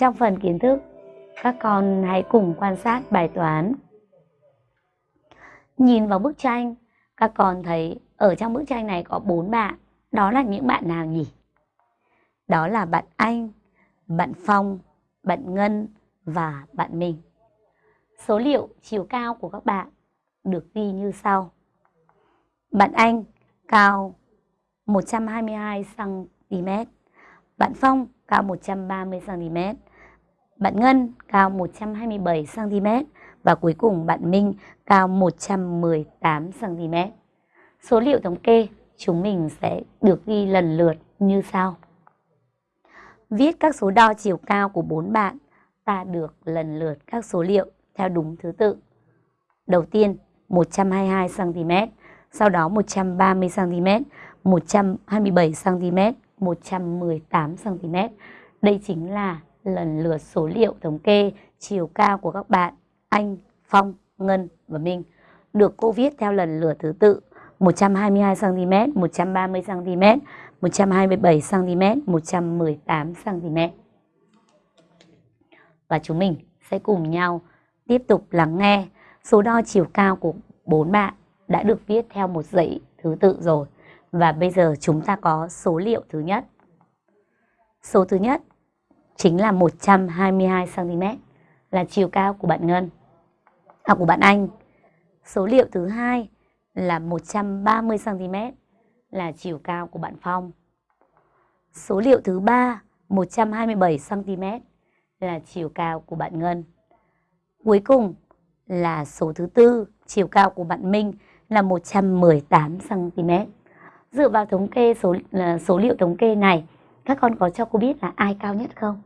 Trong phần kiến thức, các con hãy cùng quan sát bài toán. Nhìn vào bức tranh, các con thấy ở trong bức tranh này có bốn bạn. Đó là những bạn nào nhỉ? Đó là bạn Anh, bạn Phong, bạn Ngân và bạn mình Số liệu chiều cao của các bạn được ghi như sau. Bạn Anh cao 122 cm. Bạn Phong cao 130 cm. Bạn Ngân cao 127 cm và cuối cùng bạn Minh cao 118 cm. Số liệu thống kê chúng mình sẽ được ghi lần lượt như sau. Viết các số đo chiều cao của bốn bạn, ta được lần lượt các số liệu theo đúng thứ tự. Đầu tiên 122 cm, sau đó 130 cm, 127 cm, 118 cm. Đây chính là lần lượt số liệu thống kê chiều cao của các bạn Anh, Phong, Ngân và Minh được cô viết theo lần lượt thứ tự 122 cm, 130 cm, 127 cm, 118 cm. Và chúng mình sẽ cùng nhau tiếp tục lắng nghe số đo chiều cao của bốn bạn đã được viết theo một dãy thứ tự rồi. Và bây giờ chúng ta có số liệu thứ nhất. Số thứ nhất chính là 122 cm là chiều cao của bạn Ngân. À của bạn Anh. Số liệu thứ hai là 130 cm là chiều cao của bạn Phong. Số liệu thứ ba 127 cm là chiều cao của bạn Ngân. Cuối cùng là số thứ tư, chiều cao của bạn Minh là 118 cm. Dựa vào thống kê số số liệu thống kê này, các con có cho cô biết là ai cao nhất không?